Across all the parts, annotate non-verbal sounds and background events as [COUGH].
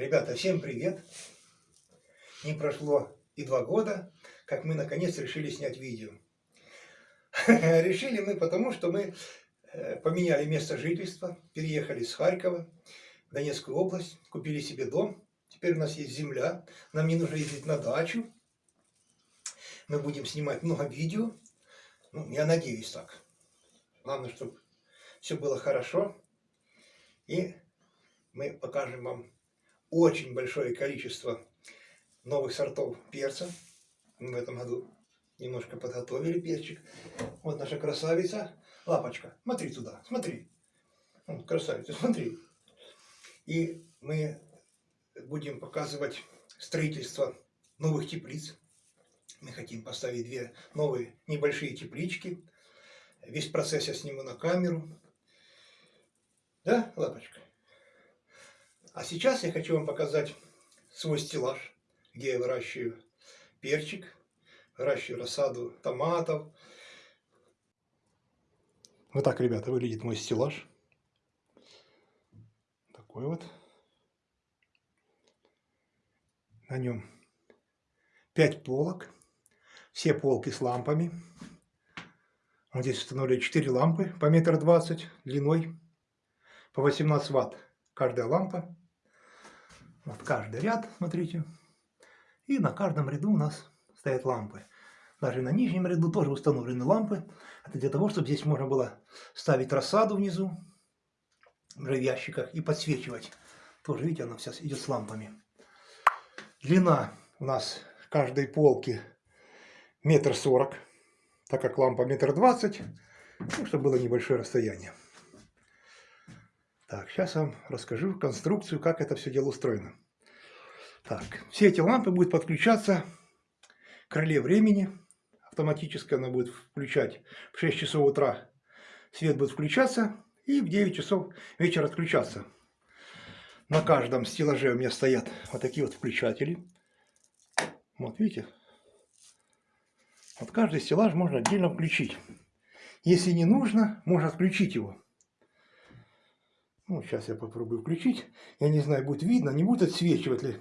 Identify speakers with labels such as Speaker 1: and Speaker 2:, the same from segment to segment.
Speaker 1: Ребята, всем привет! Не прошло и два года, как мы наконец решили снять видео. [LAUGHS] Решили мы потому, что мы э, поменяли место жительства, переехали с Харькова в Донецкую область, купили себе дом. Теперь у нас есть земля, нам не нужно ездить на дачу. Мы будем снимать много видео. Ну, я надеюсь так. Главное, чтобы все было хорошо. И мы покажем вам очень большое количество новых сортов перца. Мы в этом году немножко подготовили перчик. Вот наша красавица. Лапочка, смотри туда, смотри. Вот, красавица, смотри. И мы будем показывать строительство новых теплиц. Мы хотим поставить две новые небольшие теплички. Весь процесс я сниму на камеру. Да, лапочка? А сейчас я хочу вам показать свой стеллаж, где я выращиваю перчик, выращиваю рассаду томатов. Вот так, ребята, выглядит мой стеллаж. Такой вот. На нем 5 полок. Все полки с лампами. Вот здесь установили 4 лампы по метр двадцать длиной, по 18 ватт каждая лампа. Вот каждый ряд, смотрите. И на каждом ряду у нас стоят лампы. Даже на нижнем ряду тоже установлены лампы. Это для того, чтобы здесь можно было ставить рассаду внизу, в ящиках, и подсвечивать. Тоже, видите, она сейчас идет с лампами. Длина у нас каждой полки метр сорок, так как лампа метр двадцать, ну, чтобы было небольшое расстояние. Так, сейчас вам расскажу конструкцию, как это все дело устроено. Так, все эти лампы будут подключаться к реле времени. Автоматически она будет включать в 6 часов утра. Свет будет включаться и в 9 часов вечера отключаться. На каждом стеллаже у меня стоят вот такие вот включатели. Вот видите? Вот каждый стеллаж можно отдельно включить. Если не нужно, можно отключить его. Ну, сейчас я попробую включить. Я не знаю, будет видно, не будет отсвечивать ли.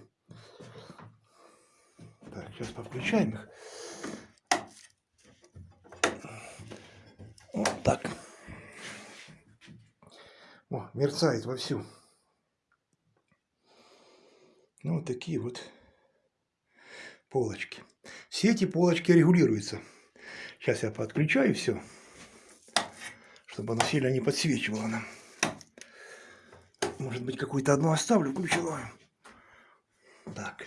Speaker 1: Так, сейчас подключаем их. Вот так. О, мерцает вовсю. Ну, вот такие вот полочки. Все эти полочки регулируются. Сейчас я подключаю все, чтобы оно сильно не подсвечивало нам. Может быть, какую-то одну оставлю ключевую. Так.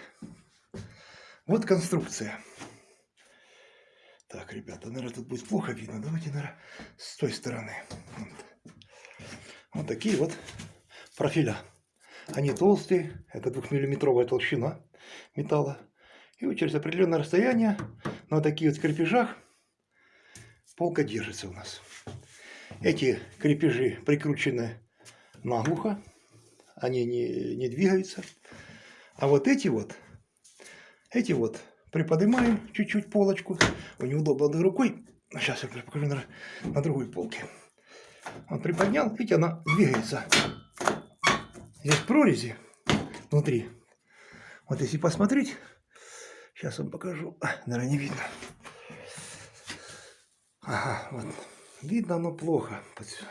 Speaker 1: Вот конструкция. Так, ребята, наверное, тут будет плохо видно. Давайте, наверное, с той стороны. Вот, вот такие вот профиля. Они толстые, это двухмиллиметровая толщина металла. И вот через определенное расстояние на таких вот крепежах полка держится у нас. Эти крепежи прикручены наглухо они не, не двигаются. А вот эти вот, эти вот приподнимаем чуть-чуть полочку. У неудобно одной рукой. Сейчас я покажу на, на другой полке. Он приподнял, видите, она двигается. Здесь прорези внутри. Вот если посмотреть, сейчас вам покажу. Наверное, не видно. Ага, вот. Видно оно плохо.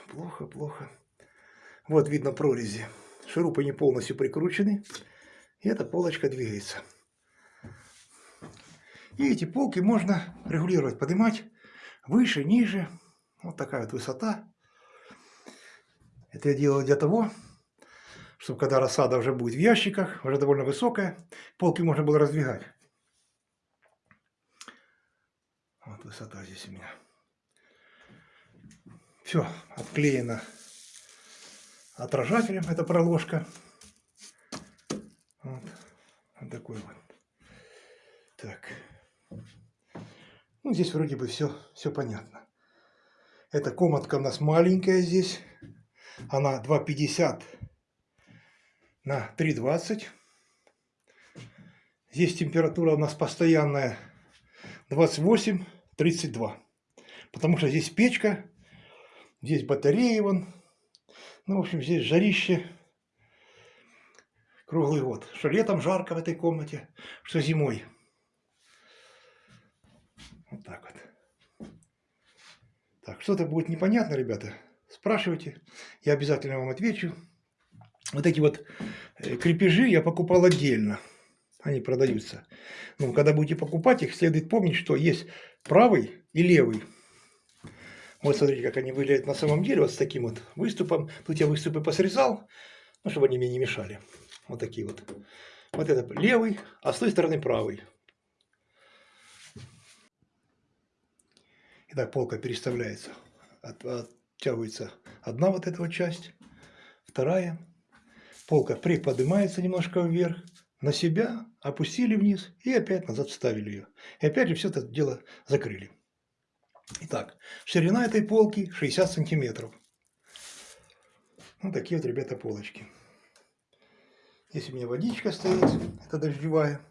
Speaker 1: Плохо, плохо. Вот видно прорези. Шурупы не полностью прикручены. И эта полочка двигается. И эти полки можно регулировать, поднимать выше, ниже. Вот такая вот высота. Это я делаю для того, чтобы когда рассада уже будет в ящиках, уже довольно высокая, полки можно было раздвигать. Вот высота здесь у меня. Все, отклеено отражателем, это проложка. Вот, вот такой вот. Так. Ну, здесь вроде бы все, все понятно. Эта комнатка у нас маленькая здесь. Она 2,50 на 3,20. Здесь температура у нас постоянная 28-32. Потому что здесь печка, здесь батареи вон, ну, в общем, здесь жарище. круглый год. Что летом жарко в этой комнате, что зимой. Вот так вот. Так, что-то будет непонятно, ребята, спрашивайте, я обязательно вам отвечу. Вот эти вот э, крепежи я покупал отдельно, они продаются. Ну, когда будете покупать их, следует помнить, что есть правый и левый. Вот смотрите, как они выглядят на самом деле, вот с таким вот выступом. Тут я выступы посрезал, ну, чтобы они мне не мешали. Вот такие вот. Вот это левый, а с той стороны правый. Итак, полка переставляется. От, оттягивается одна вот эта вот часть, вторая. Полка приподнимается немножко вверх, на себя, опустили вниз и опять назад вставили ее. И опять же все это дело закрыли. Итак, ширина этой полки 60 сантиметров. Вот такие вот, ребята, полочки. Здесь у меня водичка стоит, это дождевая.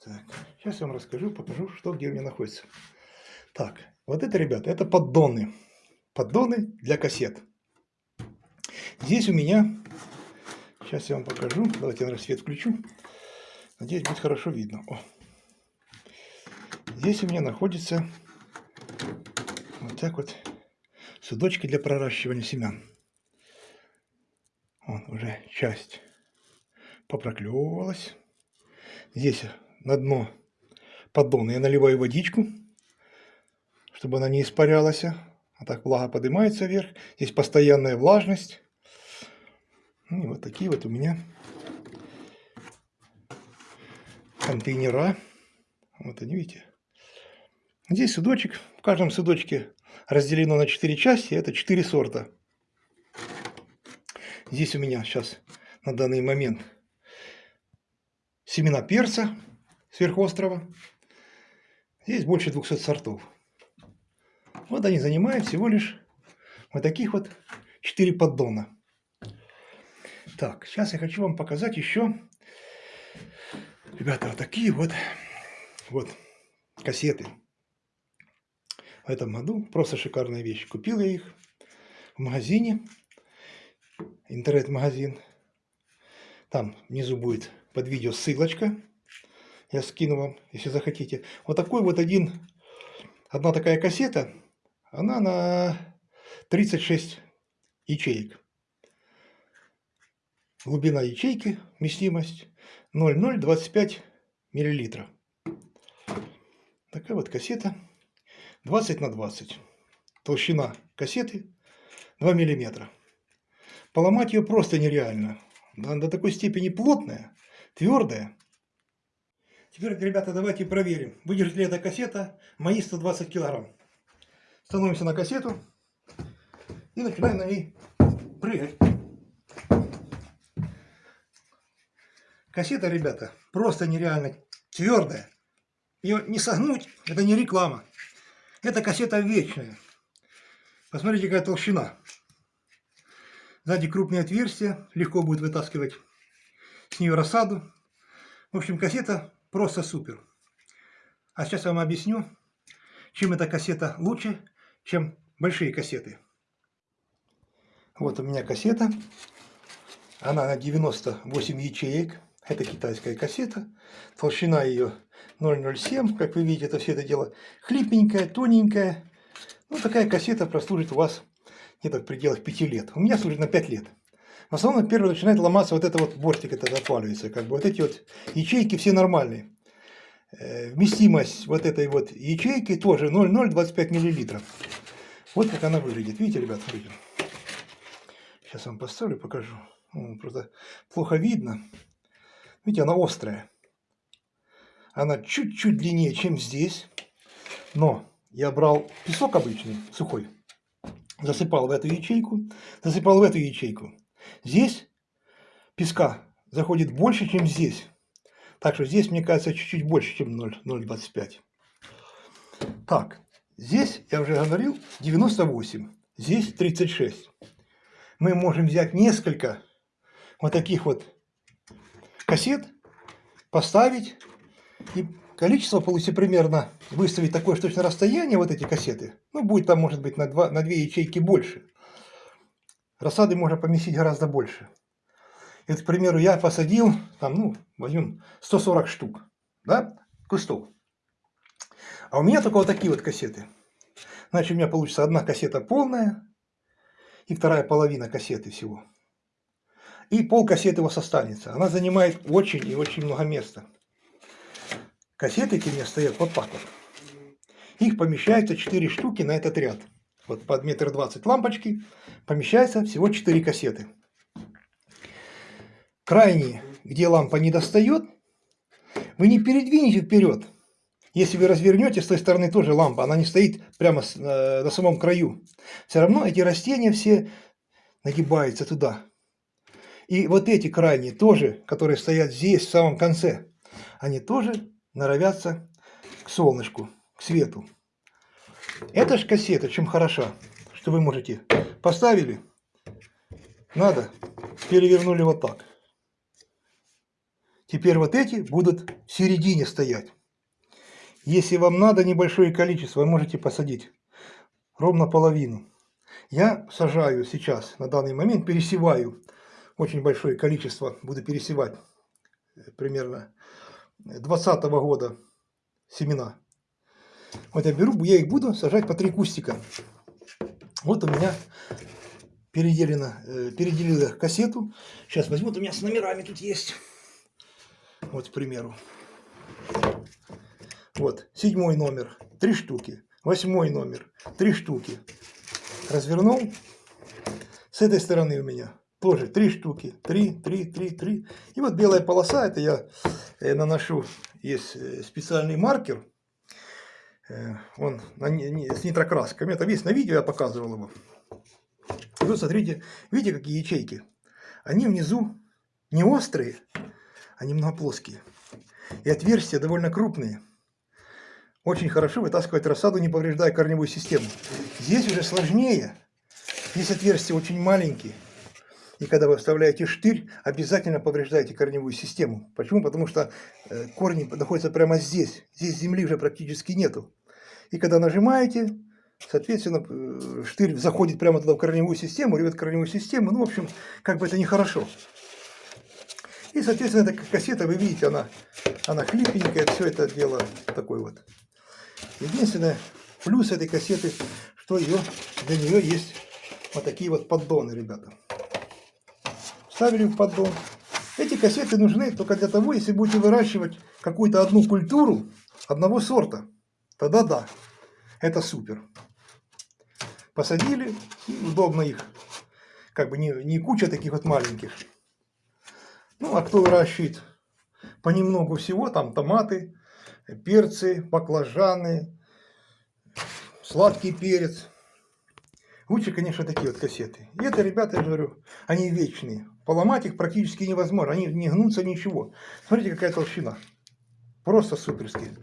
Speaker 1: Так, сейчас я вам расскажу, покажу, что где у меня находится. Так, вот это, ребята, это поддоны. Поддоны для кассет. Здесь у меня, сейчас я вам покажу, давайте я свет включу. Надеюсь, будет хорошо видно. О. Здесь у меня находится вот так вот судочки для проращивания семян. Вот уже часть попроклевывалась. Здесь на дно поддона я наливаю водичку, чтобы она не испарялась. А так влага поднимается вверх. Здесь постоянная влажность. Ну, и вот такие вот у меня контейнера. Вот они, видите. Здесь судочек. В каждом судочке разделено на 4 части. Это 4 сорта. Здесь у меня сейчас на данный момент семена перца сверхострова. Здесь больше 200 сортов. Вот они занимают всего лишь вот таких вот 4 поддона. Так, сейчас я хочу вам показать еще, ребята, вот такие вот, вот кассеты в этом году. Просто шикарная вещь. Купил я их в магазине, интернет-магазин. Там внизу будет под видео ссылочка. Я скину вам, если захотите. Вот такой вот один, одна такая кассета, она на 36 ячеек. Глубина ячейки, вместимость 0,025 миллилитра. Такая вот кассета. 20 на 20. Толщина кассеты 2 миллиметра. Поломать ее просто нереально. Она до такой степени плотная, твердая. Теперь, ребята, давайте проверим, выдержит ли эта кассета мои 120 килограмм. Становимся на кассету и начинаем на ней прыгать. Кассета, ребята, просто нереально твердая. Ее не согнуть, это не реклама. Эта кассета вечная. Посмотрите, какая толщина. Сзади крупные отверстия, легко будет вытаскивать с нее рассаду. В общем, кассета просто супер. А сейчас я вам объясню, чем эта кассета лучше, чем большие кассеты. Вот у меня кассета. Она на 98 ячеек. Это китайская кассета. Толщина ее 0,07, как вы видите, это все это дело хлипенькое, тоненькое. Ну, такая кассета прослужит у вас где-то в пределах 5 лет. У меня служит на 5 лет. В основном первое начинает ломаться вот это вот бортик, это отваливается. Как бы вот эти вот ячейки все нормальные. Э, вместимость вот этой вот ячейки тоже 0,025 миллилитров. Вот как она выглядит. Видите, ребят, смотрите. Сейчас вам поставлю, покажу. Просто плохо видно. Видите, она острая. Она чуть-чуть длиннее, чем здесь. Но я брал песок обычный, сухой. Засыпал в эту ячейку. Засыпал в эту ячейку. Здесь песка заходит больше, чем здесь. Так что здесь, мне кажется, чуть-чуть больше, чем 0,25. Так, здесь, я уже говорил, 98. Здесь 36. Мы можем взять несколько вот таких вот кассет, поставить и количество получится примерно, выставить такое точно расстояние, вот эти кассеты, ну, будет там, может быть, на, 2, на 2 ячейки больше. Рассады можно поместить гораздо больше. Это, к примеру, я посадил, там, ну, возьмем 140 штук, да, кустов. А у меня только вот такие вот кассеты. Значит, у меня получится одна кассета полная и вторая половина кассеты всего. И пол кассеты у вас останется. Она занимает очень и очень много места. Кассеты эти у меня стоят вот так вот. Их помещается 4 штуки на этот ряд. Вот под метр двадцать лампочки помещается всего 4 кассеты. Крайние, где лампа не достает, вы не передвинете вперед. Если вы развернете, с той стороны тоже лампа, она не стоит прямо э, на самом краю. Все равно эти растения все нагибаются туда. И вот эти крайние тоже, которые стоят здесь, в самом конце, они тоже норовятся к солнышку, к свету. Эта же кассета чем хороша, что вы можете поставили, надо, перевернули вот так. Теперь вот эти будут в середине стоять. Если вам надо небольшое количество, вы можете посадить ровно половину. Я сажаю сейчас, на данный момент, пересеваю очень большое количество, буду пересевать э, примерно 2020 года семена. Вот я беру, я их буду сажать по три кустика. Вот у меня переделено, э, переделила кассету. Сейчас возьму, вот у меня с номерами тут есть. Вот, к примеру. Вот, седьмой номер, три штуки. Восьмой номер, три штуки. Развернул. С этой стороны у меня тоже три штуки. Три, три, три, три. И вот белая полоса, это я э, наношу, есть э, специальный маркер. Э, он с нитрокрасками. Это весь на видео я показывал его. И вот смотрите, видите, какие ячейки? Они внизу не острые, они многоплоские. И отверстия довольно крупные. Очень хорошо вытаскивать рассаду, не повреждая корневую систему. Здесь уже сложнее. Здесь отверстия очень маленькие. И когда вы вставляете штырь, обязательно повреждаете корневую систему. Почему? Потому что э, корни находятся прямо здесь. Здесь земли уже практически нету. И когда нажимаете, соответственно, э, штырь заходит прямо туда в корневую систему, рвет корневую систему. Ну, в общем, как бы это нехорошо. И, соответственно, эта кассета, вы видите, она, она хлипенькая, все это дело такое вот. Единственное, плюс этой кассеты, что ее, для нее есть вот такие вот поддоны, ребята. Ставили в поддон. Эти кассеты нужны только для того, если будете выращивать какую-то одну культуру одного сорта. Тогда да, это супер. Посадили, удобно их, как бы не, не куча таких вот маленьких. Ну, а кто выращивает понемногу всего, там томаты, перцы, баклажаны, сладкий перец. Лучше, конечно, такие вот кассеты. И это, ребята, я говорю, они вечные. Поломать их практически невозможно. Они не гнутся, ничего. Смотрите, какая толщина. Просто суперские.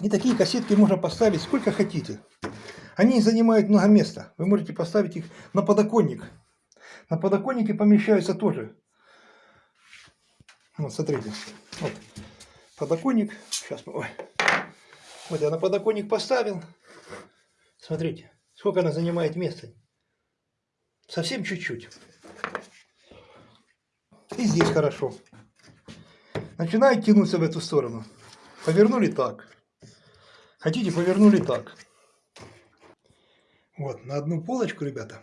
Speaker 1: И такие кассетки можно поставить сколько хотите. Они занимают много места. Вы можете поставить их на подоконник. На подоконнике помещаются тоже вот, смотрите. Вот. Подоконник. Сейчас. Ой. Вот я на подоконник поставил. Смотрите, сколько она занимает места. Совсем чуть-чуть. И здесь хорошо. Начинает тянуться в эту сторону. Повернули так. Хотите, повернули так. Вот, на одну полочку, ребята,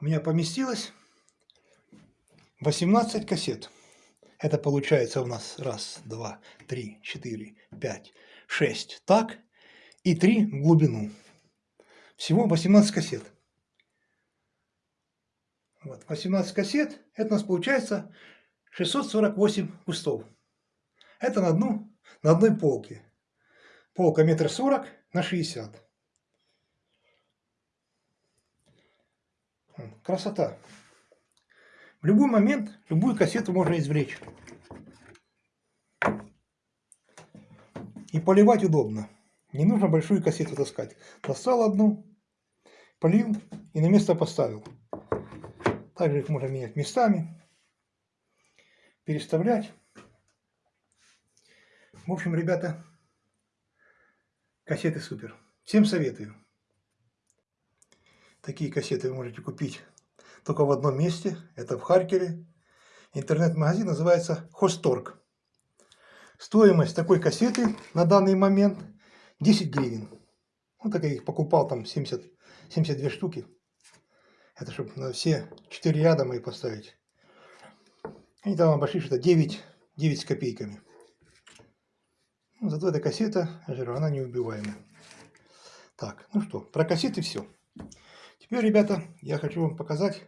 Speaker 1: у меня поместилось 18 кассет. Это получается у нас раз, два, три, четыре, пять, шесть. Так. И три в глубину. Всего 18 кассет. Вот, 18 кассет. Это у нас получается 648 кустов. Это на, одну, на одной полке. Полка метр сорок на 60. Красота. В любой момент любую кассету можно извлечь. И поливать удобно. Не нужно большую кассету таскать. Достал одну, полил и на место поставил. Также их можно менять местами, переставлять. В общем, ребята, кассеты супер. Всем советую. Такие кассеты вы можете купить только в одном месте. Это в Харькове. Интернет-магазин называется Хосторг. Стоимость такой кассеты на данный момент 10 гривен. Вот так я их покупал, там 70, 72 штуки. Это чтобы на все 4 ряда мои поставить. Они там обошли что-то 9, 9 с копейками. Ну, зато эта кассета, она неубиваемая. Так, ну что, про кассеты все. Теперь, ребята, я хочу вам показать,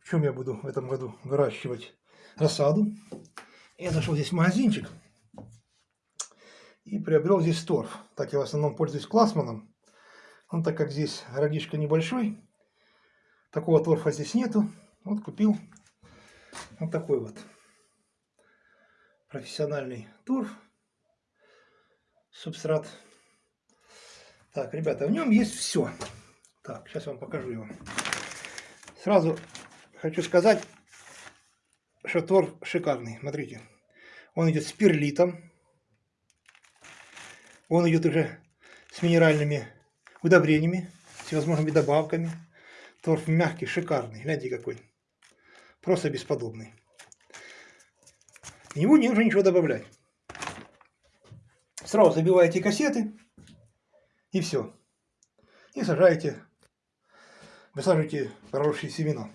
Speaker 1: в чем я буду в этом году выращивать рассаду. Я зашел здесь магазинчик и приобрел здесь торф. Так я в основном пользуюсь классманом. Он так как здесь городишко небольшой, такого торфа здесь нету. Вот купил вот такой вот профессиональный торф, субстрат. Так, ребята, в нем есть все. Так, сейчас вам покажу его. Сразу хочу сказать, что торф шикарный. Смотрите, он идет с перлитом. Он идет уже с минеральными удобрениями, всевозможными добавками. Торф мягкий, шикарный. Гляньте какой. Просто бесподобный. Него не нужно ничего добавлять. Сразу забиваете кассеты и все. И сажаете, высаживаете проросшие семена.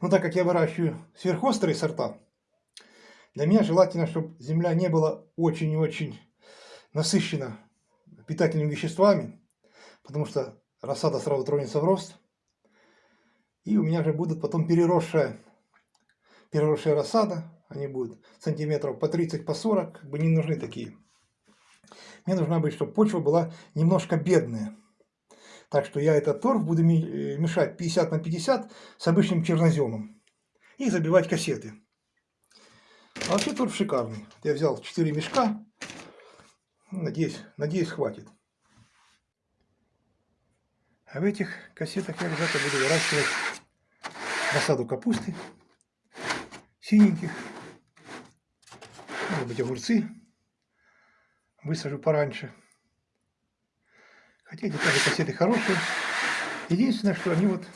Speaker 1: Но так как я выращиваю сверхострые сорта, для меня желательно, чтобы земля не была очень и очень насыщена питательными веществами, потому что рассада сразу тронется в рост. И у меня же будут потом переросшая, переросшая рассада, они будут сантиметров по 30, по 40, как бы не нужны такие. Мне нужна быть, чтобы почва была немножко бедная. Так что я этот торф буду э, мешать 50 на 50 с обычным черноземом. И забивать кассеты. А вообще торф шикарный. Я взял 4 мешка. Надеюсь, надеюсь хватит. А в этих кассетах я ребята буду выращивать рассаду капусты, синеньких, может быть огурцы, высажу пораньше. Хотя эти тоже кассеты хорошие. Единственное, что они вот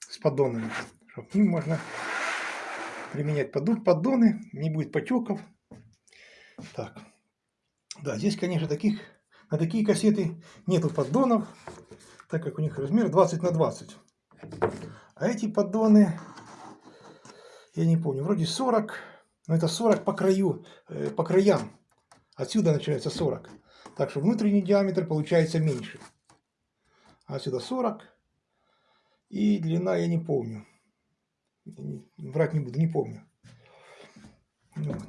Speaker 1: с поддонами, чтобы к ним можно применять поддоны, не будет потеков. Так, да, здесь, конечно, таких, на такие кассеты нету поддонов, так как у них размер 20 на 20. А эти поддоны, я не помню, вроде 40, но это 40 по краю, э, по краям. Отсюда начинается 40. Так что внутренний диаметр получается меньше. А отсюда 40. И длина я не помню. Врать не буду, не помню. Вот.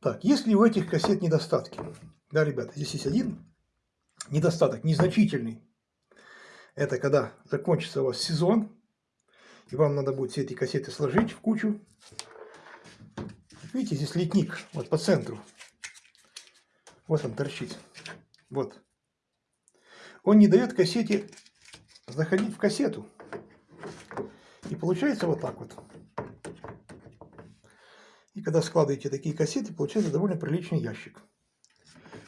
Speaker 1: Так, если у этих кассет недостатки? Да, ребята, здесь есть один недостаток, незначительный. Это когда закончится у вас сезон, и вам надо будет все эти кассеты сложить в кучу. Видите, здесь литник, вот по центру. Вот он торчит. Вот. Он не дает кассете заходить в кассету. И получается вот так вот. Когда складываете такие кассеты, получается довольно приличный ящик.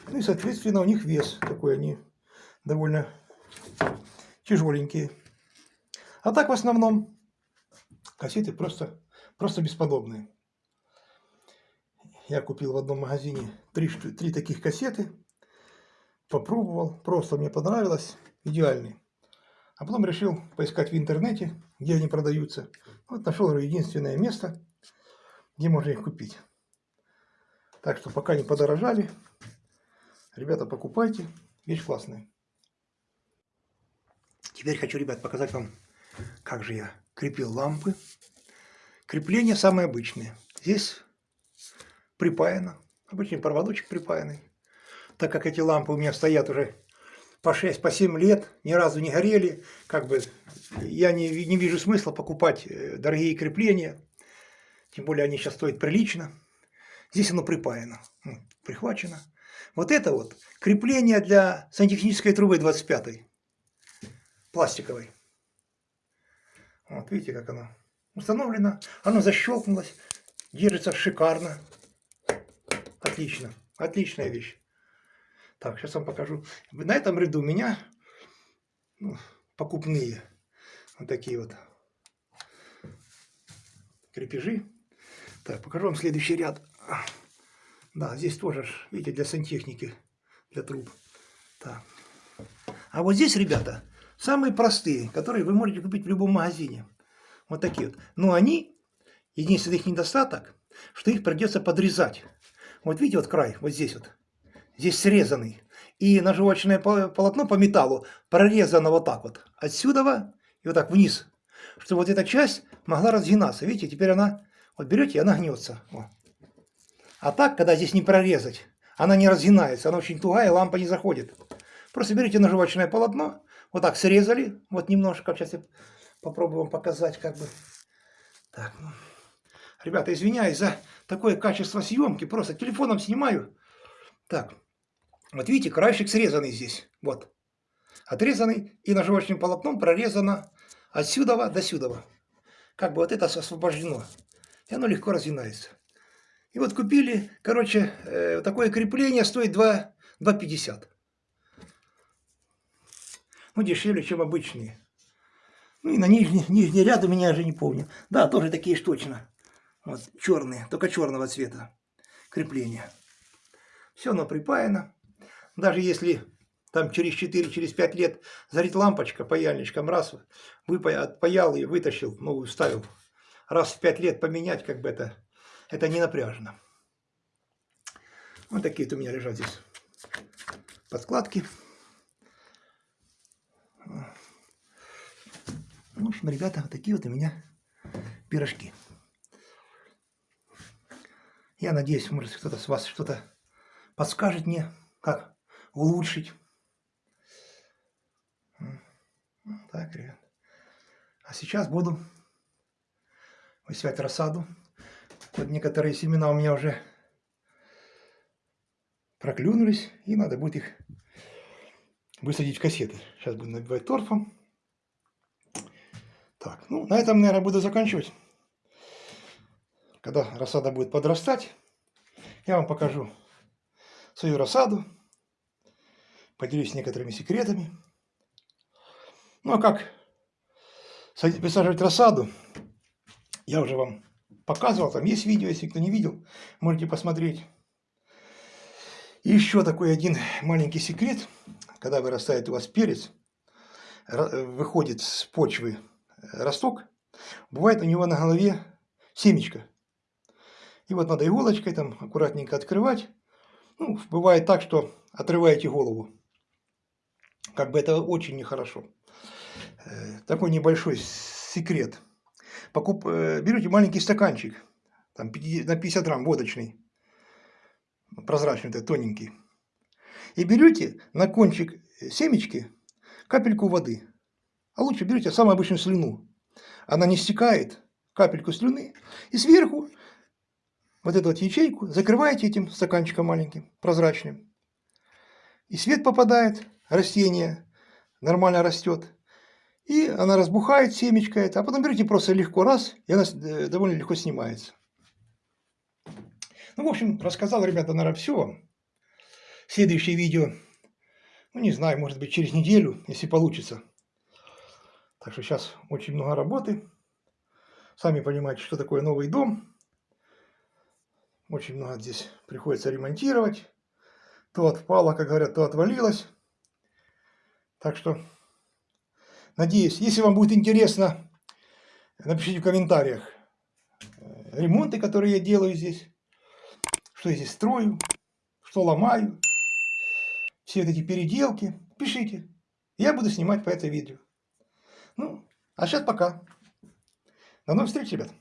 Speaker 1: Ну и, соответственно, у них вес такой, они довольно тяжеленькие. А так в основном кассеты просто, просто бесподобные. Я купил в одном магазине три, три таких кассеты. Попробовал, просто мне понравилось, идеальный. А потом решил поискать в интернете, где они продаются. Вот нашел единственное место, где можно их купить. Так что пока не подорожали, ребята, покупайте, вещь классная. Теперь хочу, ребят, показать вам, как же я крепил лампы. Крепление самое обычное. Здесь припаяно, обычный проводочек припаянный. Так как эти лампы у меня стоят уже по 6, по 7 лет, ни разу не горели, как бы я не, не вижу смысла покупать э, дорогие крепления, тем более они сейчас стоят прилично. Здесь оно припаяно, ну, прихвачено. Вот это вот крепление для сантехнической трубы 25 пластиковой. Вот видите, как оно установлено. Оно защелкнулось, держится шикарно. Отлично, отличная вещь. Так, сейчас вам покажу. На этом ряду у меня ну, покупные. Вот такие вот крепежи. Так, покажу вам следующий ряд. Да, здесь тоже, видите, для сантехники, для труб. Так. А вот здесь, ребята, самые простые, которые вы можете купить в любом магазине. Вот такие вот. Но они, единственный их недостаток, что их придется подрезать. Вот видите, вот край, вот здесь вот. Здесь срезанный. И наживочное полотно по металлу прорезано вот так вот. Отсюда и вот так вниз. Чтобы вот эта часть могла разгинаться. Видите, теперь она, вот берете, и она гнется. Вот. А так, когда здесь не прорезать, она не разгинается, она очень тугая, лампа не заходит. Просто берете наживочное полотно, вот так срезали, вот немножко, сейчас я попробую вам показать, как бы. Так, ну. Ребята, извиняюсь за такое качество съемки, просто телефоном снимаю. Так, вот видите, краешек срезанный здесь, вот. Отрезанный и наживочным полотном прорезано отсюда до сюда. Как бы вот это освобождено. И оно легко разгинается. И вот купили, короче, э, такое крепление стоит 2,50. Ну, дешевле, чем обычные. Ну, и на нижний, нижний ряд у меня уже не помню. Да, тоже такие ж точно. Вот, черные, только черного цвета крепления. Все оно припаяно. Даже если там через 4-5 через лет зарит лампочка паяльничком, раз отпаял и вытащил, новую вставил. Раз в 5 лет поменять, как бы это это не напряжно. Вот такие вот у меня лежат здесь подкладки. В общем, ребята, вот такие вот у меня пирожки. Я надеюсь, может кто-то с вас что-то подскажет мне, как улучшить. Так, ребят. А сейчас буду высевать рассаду. Вот некоторые семена у меня уже проклюнулись, и надо будет их высадить в кассеты. Сейчас буду набивать торфом. Так, ну, на этом, наверное, буду заканчивать. Когда рассада будет подрастать, я вам покажу свою рассаду, поделюсь некоторыми секретами. Ну, а как высаживать рассаду, я уже вам показывал, там есть видео, если кто не видел, можете посмотреть. И еще такой один маленький секрет, когда вырастает у вас перец, выходит с почвы росток, бывает у него на голове семечко. И вот надо иголочкой там аккуратненько открывать. Ну, бывает так, что отрываете голову. Как бы это очень нехорошо. Э, такой небольшой секрет – покуп, э, берете маленький стаканчик, там на 50 грамм водочный, прозрачный, тоненький, и берете на кончик семечки капельку воды. А лучше берете самую обычную слюну. Она не стекает, капельку слюны, и сверху вот эту вот ячейку закрываете этим стаканчиком маленьким, прозрачным. И свет попадает, растение нормально растет. И она разбухает, семечко это. А потом берете просто легко раз, и она э, довольно легко снимается. Ну, в общем, рассказал, ребята, наверное, все. Следующее видео, ну, не знаю, может быть, через неделю, если получится. Так что сейчас очень много работы. Сами понимаете, что такое новый дом. Очень много здесь приходится ремонтировать. То отпало, как говорят, то отвалилось. Так что Надеюсь, если вам будет интересно, напишите в комментариях э, ремонты, которые я делаю здесь, что я здесь строю, что ломаю, все эти переделки. Пишите, я буду снимать по это видео. Ну, а сейчас пока. До новых встреч, ребят.